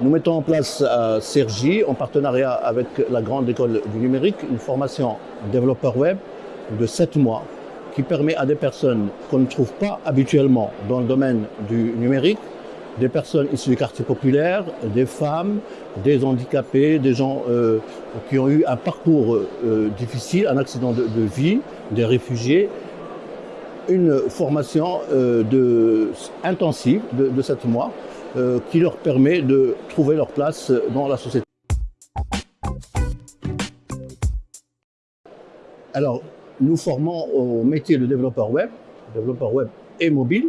Nous mettons en place à Sergi, en partenariat avec la Grande École du Numérique, une formation développeur web de 7 mois qui permet à des personnes qu'on ne trouve pas habituellement dans le domaine du numérique, des personnes issues du quartier populaire, des femmes, des handicapés, des gens euh, qui ont eu un parcours euh, difficile, un accident de, vie, des réfugiés, une formation euh, intensive de, de 7 mois euh, qui leur permet de trouver leur place dans la société. Alors, nous formons au métier de développeur web, développeur web et mobile.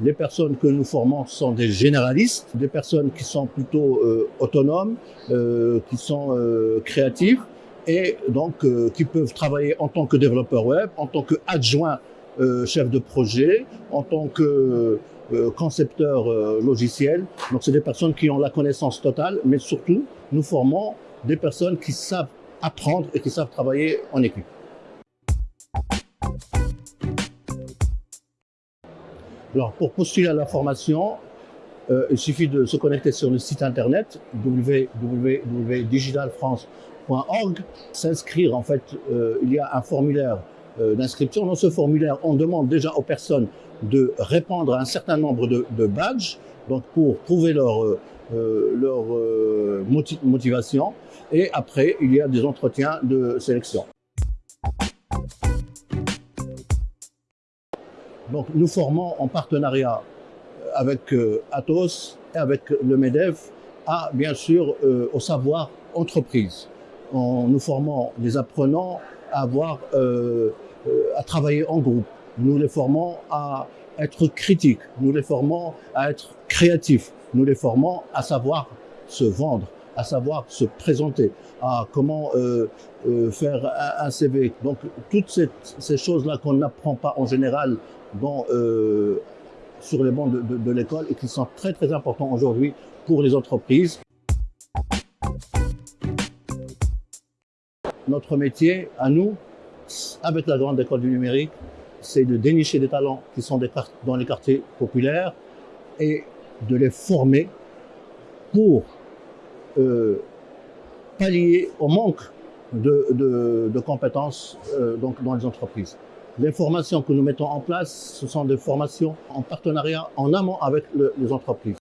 Les personnes que nous formons sont des généralistes, des personnes qui sont plutôt euh, autonomes, euh, qui sont euh, créatives et donc euh, qui peuvent travailler en tant que développeur web, en tant qu'adjoint euh, chef de projet, en tant que euh, concepteur logiciel. Donc c'est des personnes qui ont la connaissance totale, mais surtout nous formons des personnes qui savent apprendre et qui savent travailler en équipe. Alors pour postuler à la formation, euh, il suffit de se connecter sur le site internet www.digitalfrance.org, s'inscrire en fait, euh, il y a un formulaire euh, d'inscription. Dans ce formulaire, on demande déjà aux personnes de répondre à un certain nombre de, badges, donc pour prouver leur, euh, leur euh, motivation. Et après, il y a des entretiens de sélection. Donc, nous formons en partenariat avec euh, Atos et avec le MEDEF à, bien sûr, euh, au savoir entreprise. En nous formons des apprenants à avoir, euh, à travailler en groupe. Nous les formons à être critiques, nous les formons à être créatifs, nous les formons à savoir se vendre, à savoir se présenter, à comment euh, euh, faire un, CV. Donc toutes ces, choses-là qu'on n'apprend pas en général dans, euh, sur les bancs de, l'école et qui sont très très importants aujourd'hui pour les entreprises. Notre métier, à nous, avec la grande école du numérique, c'est de dénicher des talents qui sont dans les quartiers populaires et de les former pour euh, pallier au manque de, de, compétences euh, donc dans les entreprises. Les formations que nous mettons en place, ce sont des formations en partenariat en amont avec les entreprises.